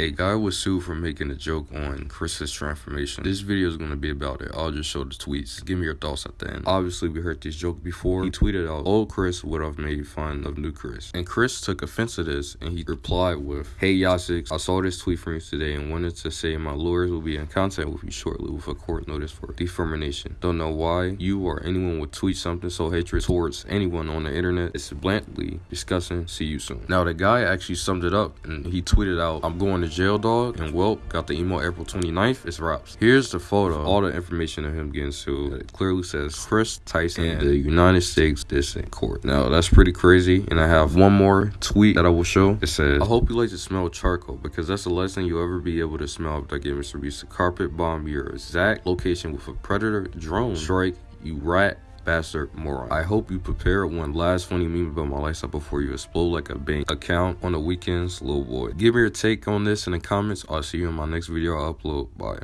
A guy was sued for making a joke on Chris's transformation. This video is going to be about it. I'll just show the tweets. Give me your thoughts at the end. Obviously, we heard this joke before. He tweeted out, old Chris would have made fun of new Chris. And Chris took offense to this and he replied with, Hey Yasix, I saw this tweet from you today and wanted to say my lawyers will be in contact with you shortly with a court notice for defamation. Don't know why you or anyone would tweet something so hatred towards anyone on the internet. It's blatantly disgusting. See you soon. Now, the guy actually summed it up and he tweeted out, I'm going to jail dog and Welp got the email April 29th. It's Raps. Here's the photo, all the information of him getting sued. It clearly says Chris Tyson and the United States District Court. Now that's pretty crazy. And I have one more tweet that I will show. It says, I hope you like to smell charcoal because that's the last thing you'll ever be able to smell I get Mr. Beast to carpet bomb your exact location with a predator drone strike, you rat bastard moron. I hope you prepare one last funny meme about my lifestyle before you explode like a bank account on the weekends, little boy. Give me your take on this in the comments. I'll see you in my next video I upload. Bye.